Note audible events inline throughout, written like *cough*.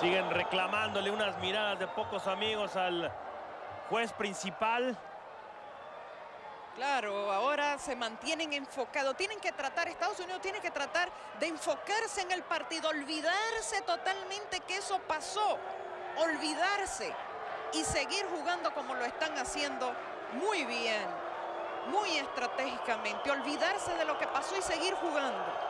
Siguen reclamándole unas miradas de pocos amigos al juez principal. Claro, ahora se mantienen enfocados. Tienen que tratar, Estados Unidos tiene que tratar de enfocarse en el partido, olvidarse totalmente que eso pasó, olvidarse y seguir jugando como lo están haciendo muy bien, muy estratégicamente, olvidarse de lo que pasó y seguir jugando.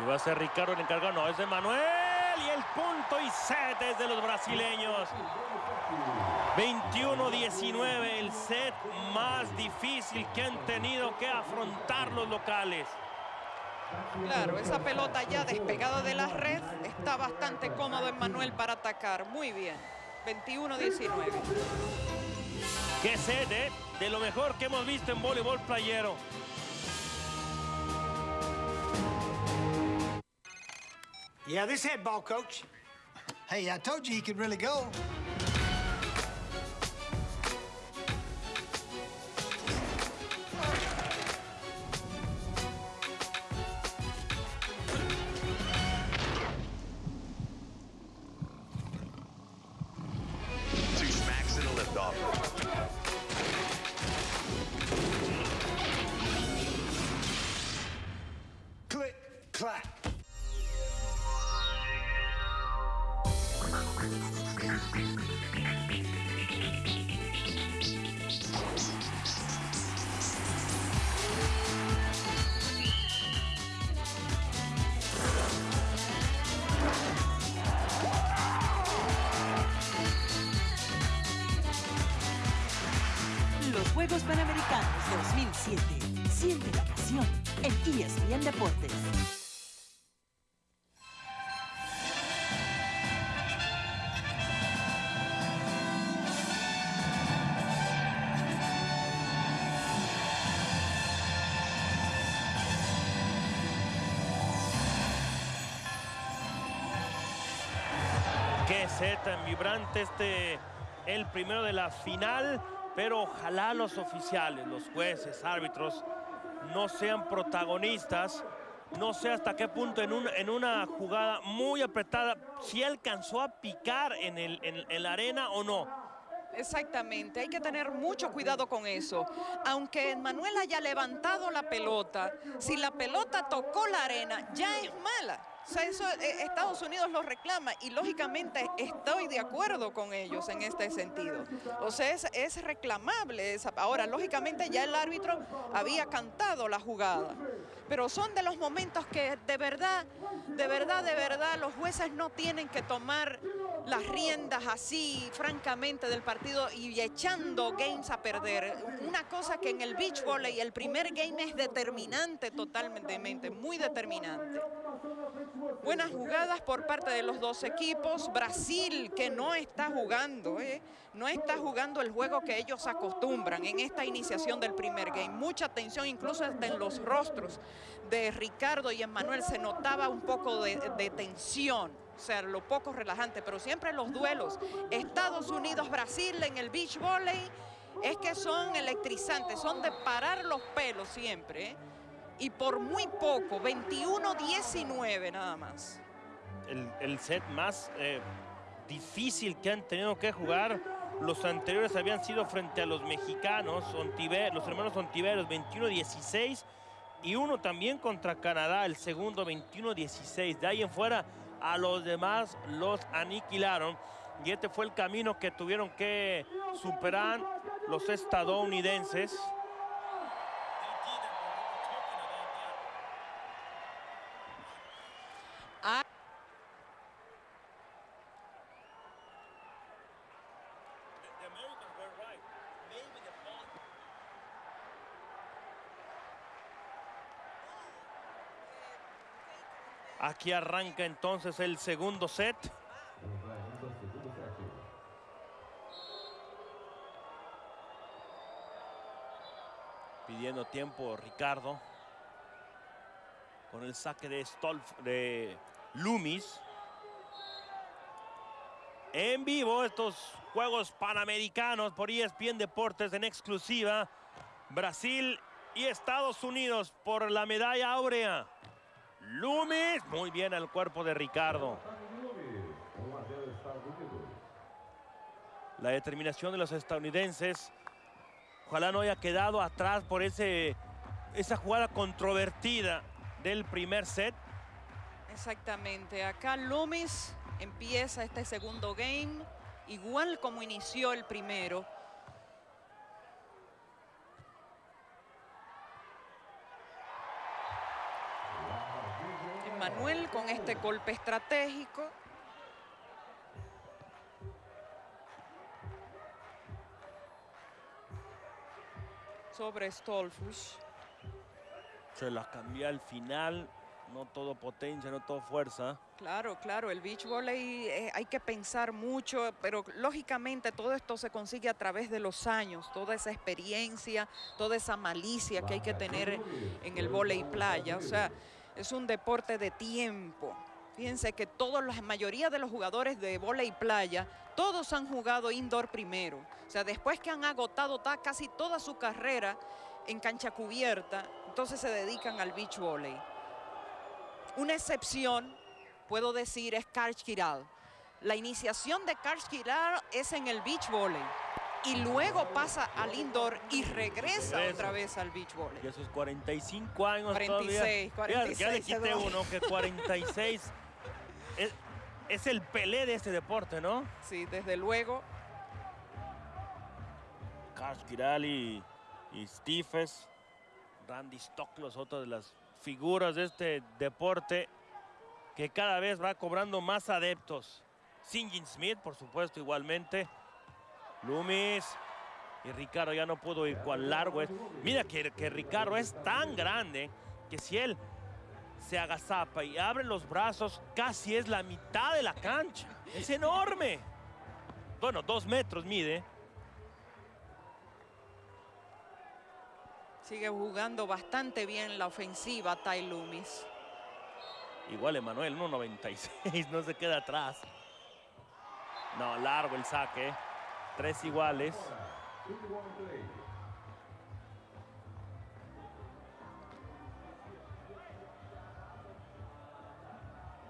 Y va a ser Ricardo el encargado. No, es de Manuel. Y el punto y set es de los brasileños. 21-19, el set más difícil que han tenido que afrontar los locales. Claro, esa pelota ya despegada de la red está bastante cómodo en Manuel para atacar. Muy bien. 21-19. Qué set, ¿eh? De lo mejor que hemos visto en voleibol playero. Yeah, this head ball, coach. Hey, I told you he could really go. Panamericanos 2007. Siente la pasión en ESPN Deportes. Qué set tan vibrante este, el primero de la final, pero ojalá los oficiales, los jueces, árbitros, no sean protagonistas. No sé hasta qué punto en, un- en una jugada muy apretada, si alcanzó a picar en, el, en la arena o no. Exactamente, hay que tener mucho cuidado con eso. Aunque Manuel haya levantado la pelota, si la pelota tocó la arena, ya es mala. O sea, eso eh, Estados Unidos lo reclama y lógicamente estoy de acuerdo con ellos en este sentido. O sea, es, es reclamable. esa- Ahora, lógicamente ya el árbitro había cantado la jugada. Pero son de los momentos que de verdad, de verdad, de verdad, los jueces no tienen que tomar las riendas así, francamente, del partido y echando games a perder. Una cosa que en el beach volley el primer game es determinante totalmente, muy determinante. Buenas jugadas por parte de los dos equipos. Brasil, que no está jugando, ¿eh? no está jugando el juego que ellos acostumbran en esta iniciación del primer game. Mucha tensión, incluso hasta en los rostros de Ricardo y Emmanuel se notaba un poco de, de tensión. O sea, lo poco relajante, pero siempre los duelos. Estados Unidos-Brasil en el beach volley es que son electrizantes, son de parar los pelos siempre. Y por muy poco, 21-19 nada más. el, el set más eh, difícil que han tenido que jugar. Los anteriores habían sido frente a los mexicanos, Ontiver- los hermanos Ontiveros, 21-16. Y uno también contra Canadá, el segundo 21-16. De ahí en fuera, a los demás los aniquilaron. Y este fue el camino que tuvieron que superar los estadounidenses. Aquí arranca entonces el segundo set. Pidiendo tiempo Ricardo. Con el saque de Stolf, de Loomis. En vivo estos Juegos Panamericanos por ESPN Deportes en exclusiva. Brasil y Estados Unidos por la medalla áurea. Loomis, muy bien al cuerpo de Ricardo. La determinación de los estadounidenses. Ojalá no haya quedado atrás por ese, esa jugada controvertida del primer set. Exactamente. Acá Loomis empieza este segundo game igual como inició el primero. Manuel con este golpe estratégico. Sobre Stolfus. Se la cambió al final. No todo potencia, no todo fuerza. Claro, claro, el beach volley eh, hay que pensar mucho, pero lógicamente todo esto se consigue a través de los años, toda esa experiencia, toda esa malicia que hay que tener en el volley playa. O sea, es un deporte de tiempo. Fíjense que todos, la mayoría de los jugadores de y playa, todos han jugado indoor primero. O sea, después que han agotado casi toda su carrera en cancha cubierta, entonces se dedican al beach volley. Una excepción, puedo decir, es Karch Kiral. La iniciación de Karch Kiral es en el beach volley y luego pasa al indoor y regresa, otra vez al beach volley. Y esos 45 años 46, 46. Ya, le quité uno, que 46 *laughs* es, el pelé de este deporte, ¿no? Sí, desde luego. Kars Kirali y Stephens, Randy Stoklos, otra de las figuras de este deporte que cada vez va cobrando más adeptos. Singin Smith, por supuesto, igualmente. Loomis. Y Ricardo ya no pudo ir cuán largo es. Mira que, que Ricardo es tan grande que si él se agazapa y abre los brazos, casi es la mitad de la cancha. Es enorme. Bueno, dos metros mide. Sigue jugando bastante bien la ofensiva Ty Loomis. Igual Emanuel, 1.96, *laughs* no se queda atrás. No, largo el saque tres iguales.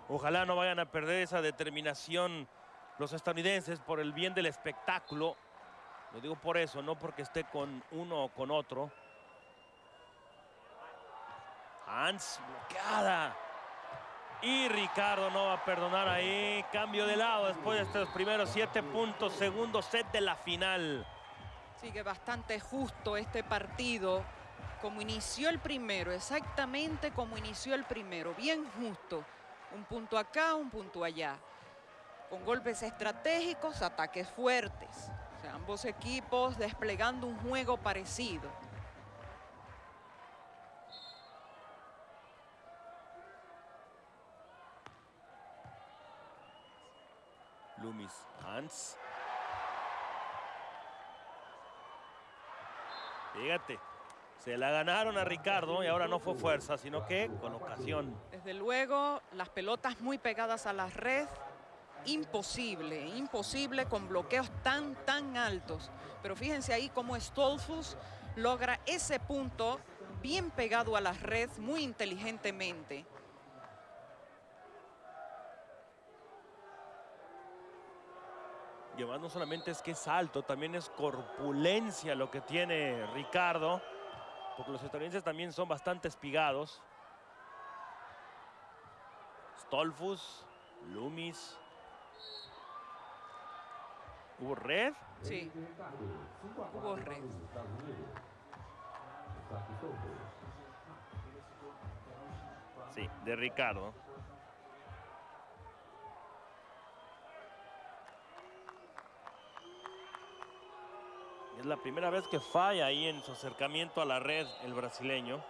Ojalá no vayan a perder esa determinación los estadounidenses por el bien del espectáculo. Lo digo por eso, no porque esté con uno o con otro. Hans bloqueada. Y Ricardo no va a perdonar ahí. Cambio de lado después de estos primeros siete puntos. Segundo set de la final. Sigue bastante justo este partido. Como inició el primero, exactamente como inició el primero. Bien justo. Un punto acá, un punto allá. Con golpes estratégicos, ataques fuertes. ambos equipos desplegando un juego parecido. Loomis Hans. Fíjate, se la ganaron a Ricardo y ahora no fue fuerza, sino que con ocasión. Desde luego, las pelotas muy pegadas a la red, imposible, imposible con bloqueos tan, tan altos. Pero fíjense ahí cómo Stolfus logra ese punto bien pegado a la red muy inteligentemente. Además no solamente es que es alto, también es corpulencia lo que tiene Ricardo. Porque los estadounidenses también son bastante espigados. Stolfus, Loomis. ¿Hubo red? Sí, hubo red. Sí, de Ricardo. Es la primera vez que falla ahí en su acercamiento a la red el brasileño.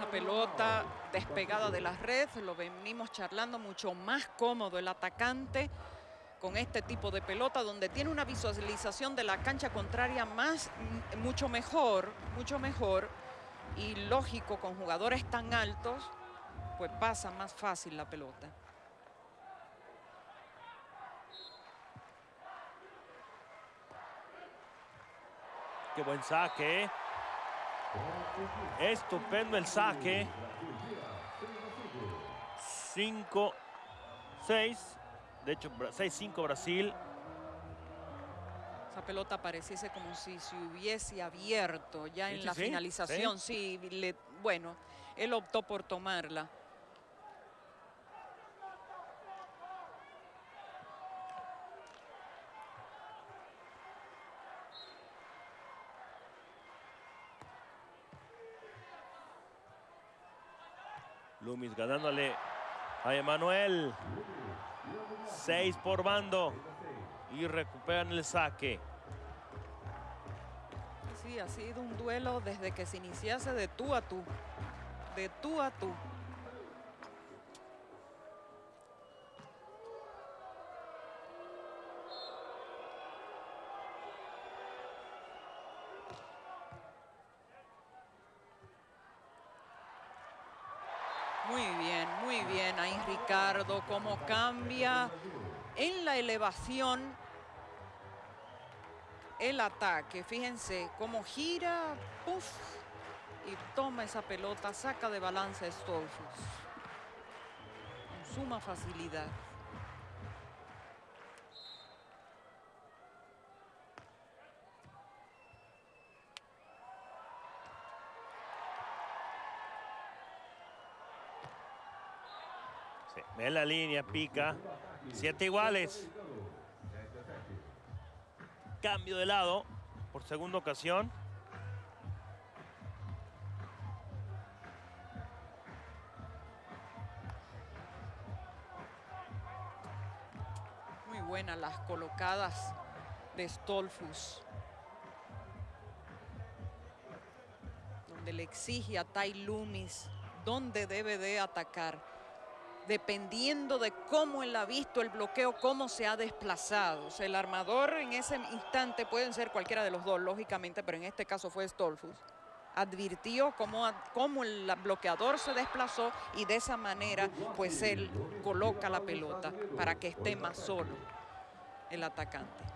La pelota despegada de la red, lo venimos charlando mucho más cómodo el atacante con este tipo de pelota donde tiene una visualización de la cancha contraria más, mucho mejor, mucho mejor y lógico con jugadores tan altos, pues pasa más fácil la pelota. Qué buen saque. Estupendo el saque. 5, 6. De hecho, 6-5 Brasil. Esa pelota pareciese como si se hubiese abierto ya en la finalización. Sí, bueno, él optó por tomarla. Ganándole a Emanuel. Seis por bando. Y recuperan el saque. Sí, ha sido un duelo desde que se iniciase de tú a tú. De tú a tú. Muy bien, muy bien. Ahí Ricardo, cambia en la elevación el ataque. Fíjense cómo gira, puff, y toma esa pelota, saca de balance a Stolfus. Con suma facilidad. Ve la línea, pica. Siete iguales. Cambio de lado por segunda ocasión. Muy buenas las colocadas de Stolfus. Donde le exige a Tai Lumis dónde debe de atacar dependiendo de cómo él ha visto el bloqueo, cómo se ha desplazado. el armador en ese instante pueden ser cualquiera de los dos, lógicamente, pero en este caso fue Stolfus. Advirtió cómo, cómo el bloqueador se desplazó y de esa manera, pues él coloca la pelota para que esté más solo el atacante.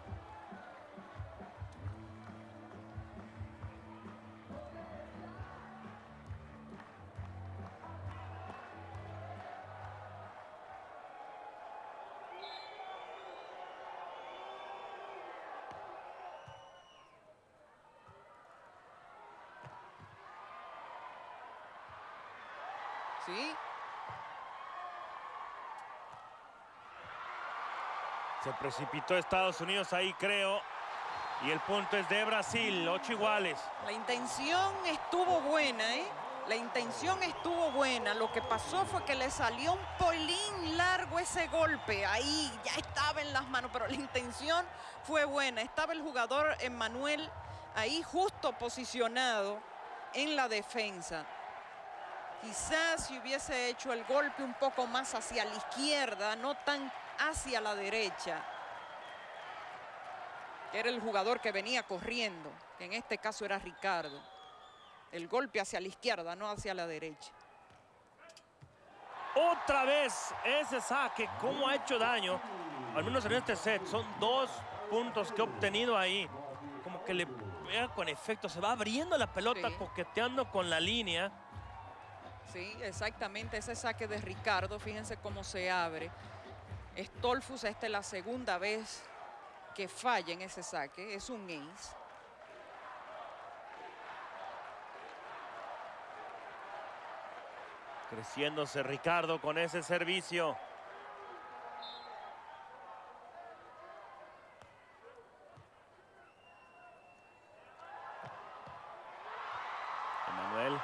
Precipitó Estados Unidos ahí, creo. Y el punto es de Brasil, ocho iguales. La intención estuvo buena, ¿eh? La intención estuvo buena. Lo que pasó fue que le salió un polín largo ese golpe. Ahí ya estaba en las manos, pero la intención fue buena. Estaba el jugador Emmanuel ahí justo posicionado en la defensa. Quizás si hubiese hecho el golpe un poco más hacia la izquierda, no tan hacia la derecha, que era el jugador que venía corriendo, que en este caso era Ricardo. El golpe hacia la izquierda, no hacia la derecha. Otra vez ese saque, cómo ha hecho daño, al menos en este set. Son dos puntos que ha obtenido ahí. Como que le pega con efecto, se va abriendo la pelota, coqueteando con la línea. Sí, exactamente, ese saque de Ricardo, fíjense cómo se abre. Stolfus, esta es la segunda vez que falla en ese saque, es un ace. Creciéndose Ricardo con ese servicio. Emanuel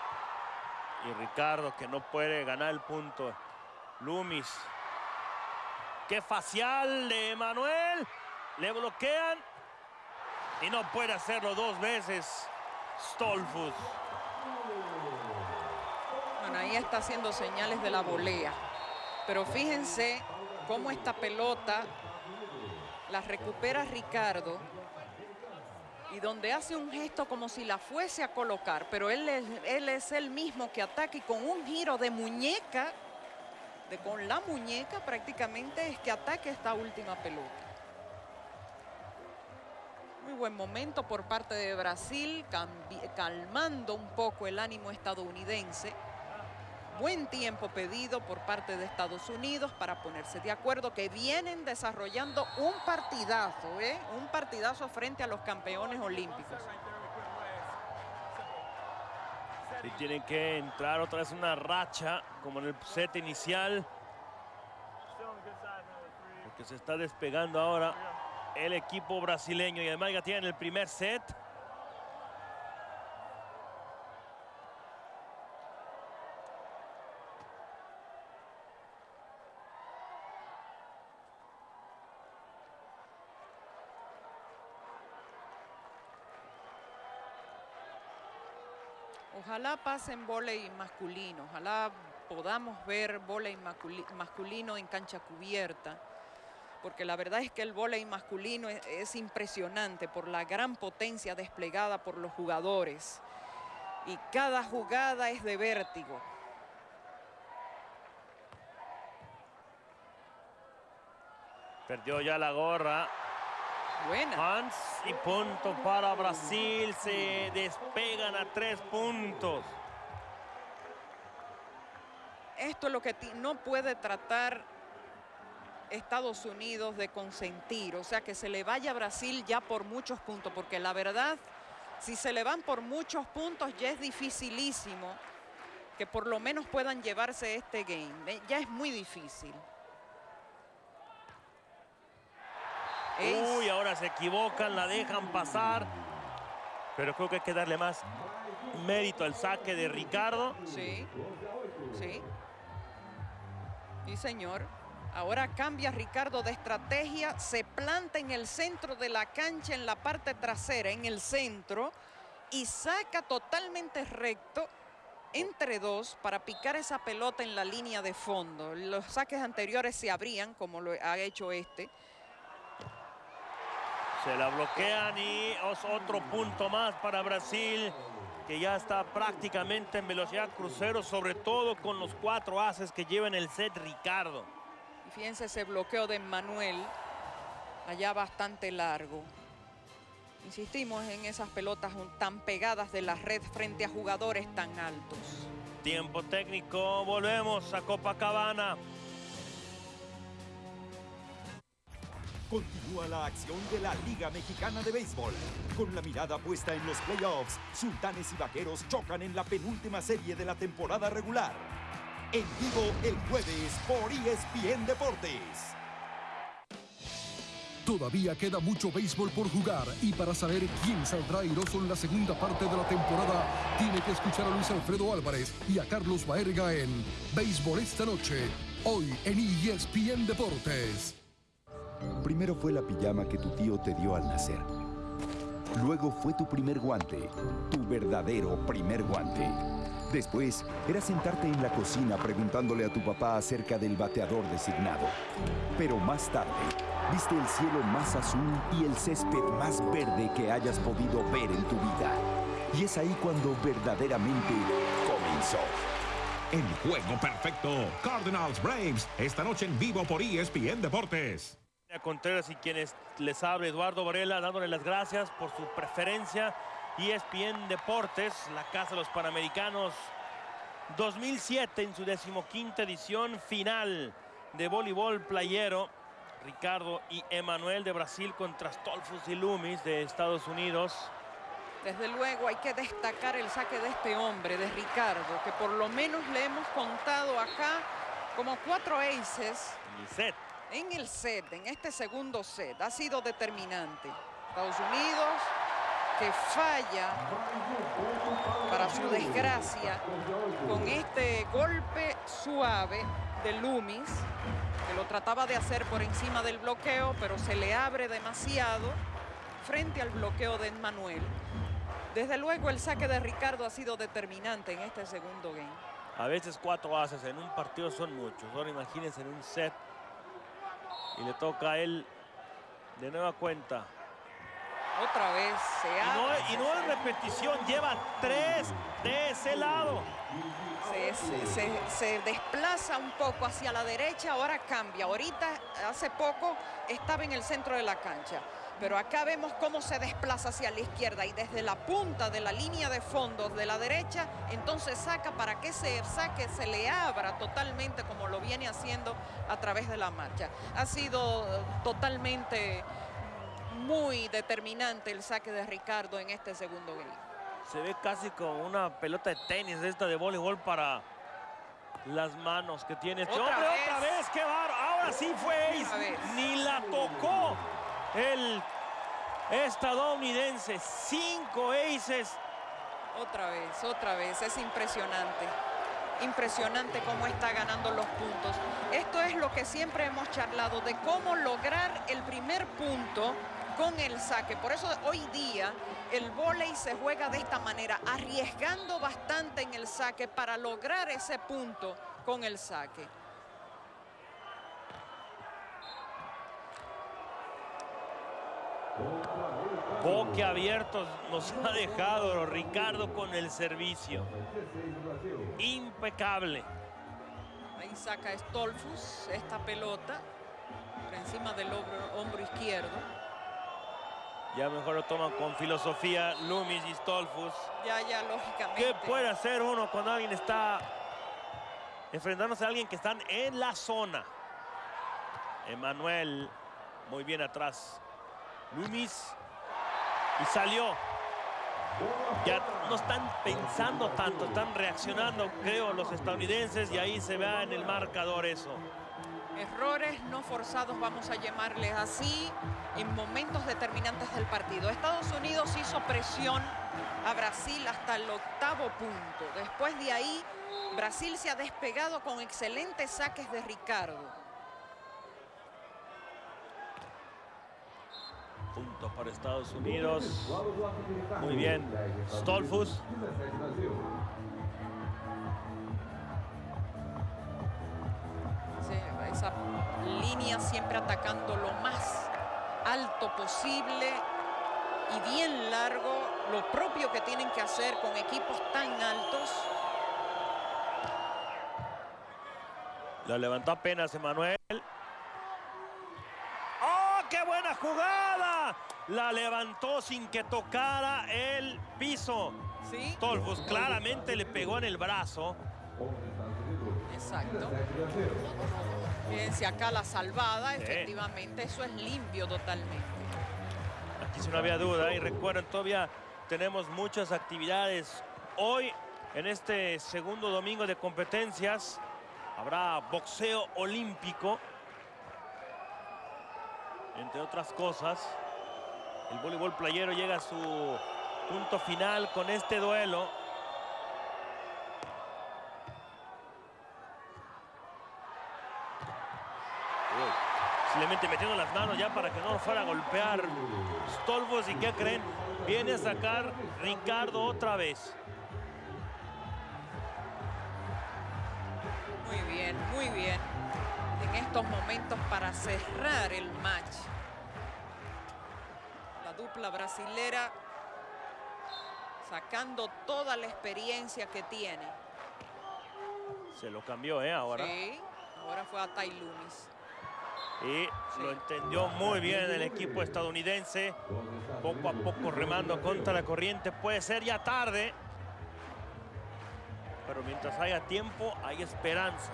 y Ricardo que no puede ganar el punto. Lumis. Qué facial de Emanuel. Le bloquean. Y no puede hacerlo dos veces. Stolfus. Bueno, ahí está haciendo señales de la volea. Pero fíjense cómo esta pelota la recupera Ricardo y donde hace un gesto como si la fuese a colocar, pero él es, él es el mismo que ataca y con un giro de muñeca, de con la muñeca prácticamente es que ataque esta última pelota. Muy buen momento por parte de Brasil, calmando un poco el ánimo estadounidense. Buen tiempo pedido por parte de Estados Unidos para ponerse de acuerdo que vienen desarrollando un partidazo, ¿eh? un partidazo frente a los campeones olímpicos. Y tienen que entrar otra vez una racha, como en el set inicial. Porque se está despegando ahora el equipo brasileño. Y además ya tienen el primer set. Ojalá pasen volei masculino, ojalá podamos ver volei masculino en cancha cubierta, porque la verdad es que el volei masculino es, impresionante por la gran potencia desplegada por los jugadores. Y cada jugada es de vértigo. Perdió ya la gorra Buena. Hans y punto para Brasil. Se despegan a tres puntos. Esto es lo que no puede tratar Estados Unidos de consentir. O sea, que se le vaya a Brasil ya por muchos puntos. Porque la verdad, si se le van por muchos puntos, ya es dificilísimo que por lo menos puedan llevarse este game. Ya es muy difícil. Uy, ahora se equivocan, la dejan pasar. Pero creo que hay que darle más mérito al saque de Ricardo. Sí, sí. Sí, señor. Ahora cambia Ricardo de estrategia, se planta en el centro de la cancha, en la parte trasera, en el centro, y saca totalmente recto entre dos para picar esa pelota en la línea de fondo. Los saques anteriores se abrían, como lo ha hecho este, se la bloquean y es otro punto más para Brasil, que ya está prácticamente en velocidad crucero, sobre todo con los cuatro haces que lleva en el set Ricardo. Y fíjense ese bloqueo de Manuel, allá bastante largo. Insistimos en esas pelotas tan pegadas de la red frente a jugadores tan altos. Tiempo técnico, volvemos a Copacabana. Continúa la acción de la Liga Mexicana de Béisbol. Con la mirada puesta en los playoffs, Sultanes y Vaqueros chocan en la penúltima serie de la temporada regular. En vivo el jueves por ESPN Deportes. Todavía queda mucho béisbol por jugar y para saber quién saldrá airoso en la segunda parte de la temporada, tiene que escuchar a Luis Alfredo Álvarez y a Carlos Baerga en Béisbol esta noche, hoy en ESPN Deportes. Primero fue la pijama que tu tío te dio al nacer. Luego fue tu primer guante, tu verdadero primer guante. Después era sentarte en la cocina preguntándole a tu papá acerca del bateador designado. Pero más tarde, viste el cielo más azul y el césped más verde que hayas podido ver en tu vida. Y es ahí cuando verdaderamente comenzó. El juego perfecto. Cardinals Braves. Esta noche en vivo por ESPN Deportes. Contreras y quienes les habla Eduardo Varela dándole las gracias por su preferencia. ESPN Deportes, la Casa de los Panamericanos 2007 en su decimoquinta edición final de voleibol playero. Ricardo y Emanuel de Brasil contra Stolfus y Loomis de Estados Unidos. Desde luego hay que destacar el saque de este hombre, de Ricardo, que por lo menos le hemos contado acá como cuatro aces. Y en el set, en este segundo set, ha sido determinante. Estados Unidos que falla, para su desgracia, con este golpe suave de Loomis, que lo trataba de hacer por encima del bloqueo, pero se le abre demasiado frente al bloqueo de Manuel. Desde luego el saque de Ricardo ha sido determinante en este segundo game. A veces cuatro haces en un partido son muchos. Ahora imagínense en un set y le toca a él de nueva cuenta. Otra vez se ha... Y no, es repetición, lleva tres de ese lado. Se, desplaza un poco hacia la derecha, ahora cambia. Ahorita, hace poco, estaba en el centro de la cancha. Pero acá vemos cómo se desplaza hacia la izquierda y desde la punta de la línea de fondos de la derecha, entonces saca para que ese saque se le abra totalmente como lo viene haciendo a través de la marcha. Ha sido eh, totalmente muy determinante el saque de Ricardo en este segundo game. Se ve casi como una pelota de tenis esta de voleibol para las manos que tiene este Otra hombre. vez. Otra vez, qué bar. Ahora sí fue ace. Ni la tocó el estadounidense. Cinco aces. Otra vez, otra vez, es impresionante. Impresionante cómo está ganando los puntos. Esto es lo que siempre hemos charlado, de cómo lograr el primer punto con el saque. Por eso hoy día el vóley se juega de esta manera, arriesgando bastante en el saque para lograr ese punto con el saque. Boquiabiertos nos ha dejado Ricardo con el servicio. Impecable. Ahí saca Stolfus esta pelota por encima del hombro, hombro izquierdo. Ya mejor lo toman con filosofía Loomis y Stolfus. Ya, ya, lógicamente. ¿Qué puede hacer uno cuando alguien está enfrentándose a alguien que están en la zona? Emanuel, muy bien atrás. Loomis. Y salió. Ya no están pensando tanto, están reaccionando, creo, los estadounidenses. Y ahí se ve en el marcador eso. Errores no forzados, vamos a llamarles así, en momentos determinantes del partido. Estados Unidos hizo presión a Brasil hasta el octavo punto. Después de ahí, Brasil se ha despegado con excelentes saques de Ricardo. Para Estados Unidos. Muy bien. Stolfus. Sí, esa línea siempre atacando lo más alto posible y bien largo, lo propio que tienen que hacer con equipos tan altos. La levantó apenas Emanuel. ¡Oh, qué buena jugada! La levantó sin que tocara el piso. ¿Sí? Stolfus claramente le pegó en el brazo. Exacto. Fíjense acá la salvada, Sí. efectivamente, eso es limpio totalmente. Aquí sí no había duda. Y recuerden, todavía tenemos muchas actividades. Hoy, en este segundo domingo de competencias, habrá boxeo olímpico. Entre otras cosas, el voleibol playero llega a su punto final con este duelo. Simplemente metiendo las manos ya para que no fuera a golpear Stolfos. ¿Y qué creen? Viene a sacar Ricardo otra vez. Muy bien, muy bien. En estos momentos para cerrar el match. La dupla brasilera sacando toda la experiencia que tiene. Se lo cambió, ¿eh? Ahora. Sí, ahora fue a Tai Lumis. Y lo entendió muy bien el equipo estadounidense. Poco a poco remando contra la corriente. Puede ser ya tarde. Pero mientras haya tiempo, hay esperanza.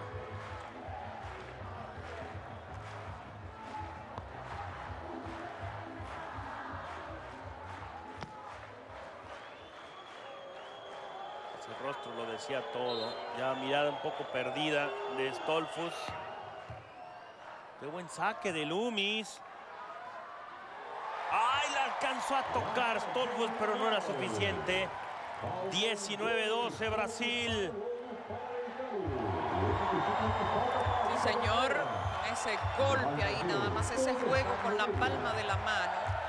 Rostro lo decía todo. Ya mirada un poco perdida de Stolfus. Qué buen saque de Loomis. ¡Ay! La alcanzó a tocar Stolfus, pero no era suficiente. 19-12 Brasil. Sí, señor. Ese golpe ahí, nada más ese juego con la palma de la mano.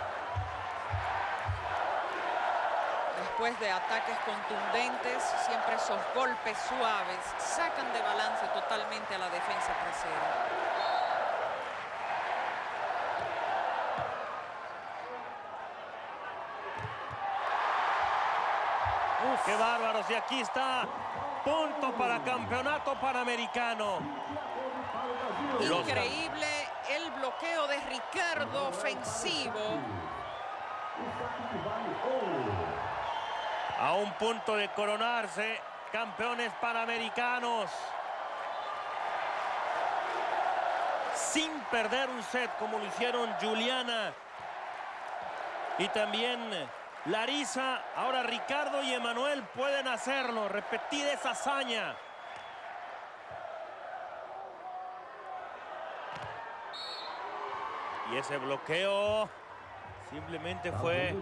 Después de ataques contundentes, siempre esos golpes suaves sacan de balance totalmente a la defensa trasera. ¡Uf, qué bárbaros! Y aquí está. Punto para campeonato panamericano. Increíble el bloqueo de Ricardo ofensivo. A un punto de coronarse, campeones panamericanos. Sin perder un set como lo hicieron Juliana y también Larisa. Ahora Ricardo y Emanuel pueden hacerlo, repetir esa hazaña. Y ese bloqueo simplemente fue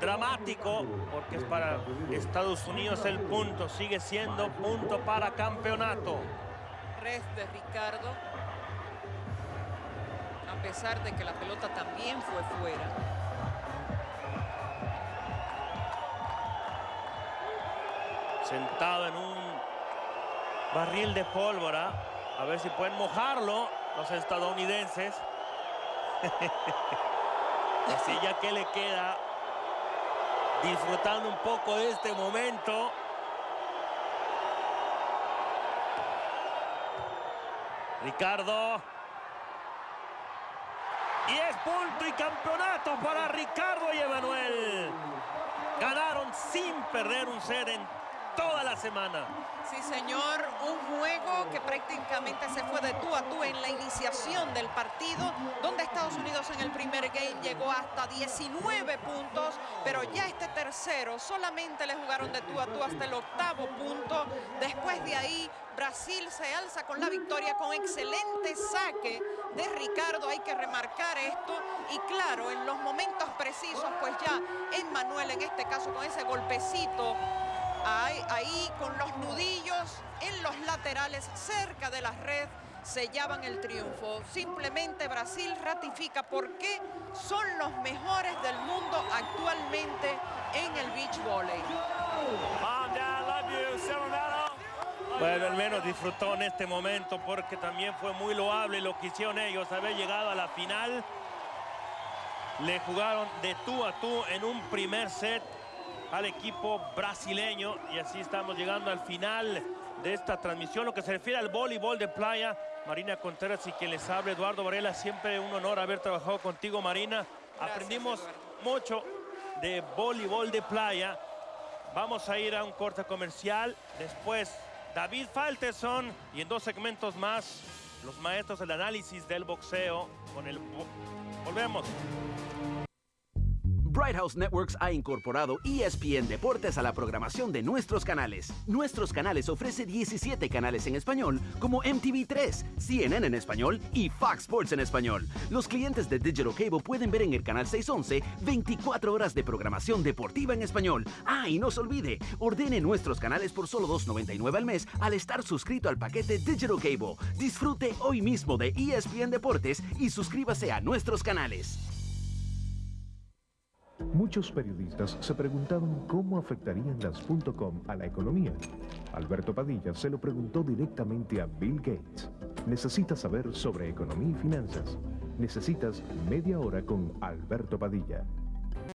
dramático porque es para Estados Unidos el punto. Sigue siendo punto para campeonato. Red de Ricardo. A pesar de que la pelota también fue fuera. Sentado en un barril de pólvora. A ver si pueden mojarlo los estadounidenses. *laughs* Así ya que le queda disfrutando un poco de este momento. Ricardo. Y es punto y campeonato para Ricardo y Emanuel. Ganaron sin perder un set en toda la semana. Sí, señor, un juego que prácticamente se fue de tú a tú en la iniciación del partido, donde Estados Unidos en el primer game llegó hasta 19 puntos, pero ya este tercero solamente le jugaron de tú a tú hasta el octavo punto. Después de ahí, Brasil se alza con la victoria con excelente saque de Ricardo, hay que remarcar esto. Y claro, en los momentos precisos, pues ya en Manuel, en este caso con ese golpecito Ahí, con los nudillos en los laterales cerca de la red sellaban el triunfo. Simplemente Brasil ratifica por qué son los mejores del mundo actualmente en el beach volley. Bueno, al menos disfrutó en este momento porque también fue muy loable lo que hicieron ellos, haber llegado a la final. Le jugaron de tú a tú en un primer set al equipo brasileño y así estamos llegando al final de esta transmisión. Lo que se refiere al voleibol de playa, Marina Contreras y quien les habla, Eduardo Varela, siempre un honor haber trabajado contigo, Marina. Aprendimos mucho de voleibol de playa. Vamos a ir a un corte comercial. Después, David Falteson y en dos segmentos más, los maestros del análisis del boxeo con el... Volvemos. Bright House Networks ha incorporado ESPN Deportes a la programación de nuestros canales. Nuestros canales ofrece 17 canales en español, como MTV3, CNN en español y Fox Sports en español. Los clientes de Digital Cable pueden ver en el canal 611 24 horas de programación deportiva en español. Ah, y no se olvide, ordene nuestros canales por solo $2.99 al mes al estar suscrito al paquete Digital Cable. Disfrute hoy mismo de ESPN Deportes y suscríbase a nuestros canales. Muchos periodistas se preguntaban cómo afectarían las .com a la economía. Alberto Padilla se lo preguntó directamente a Bill Gates. ¿Necesitas saber sobre economía y finanzas? Necesitas media hora con Alberto Padilla.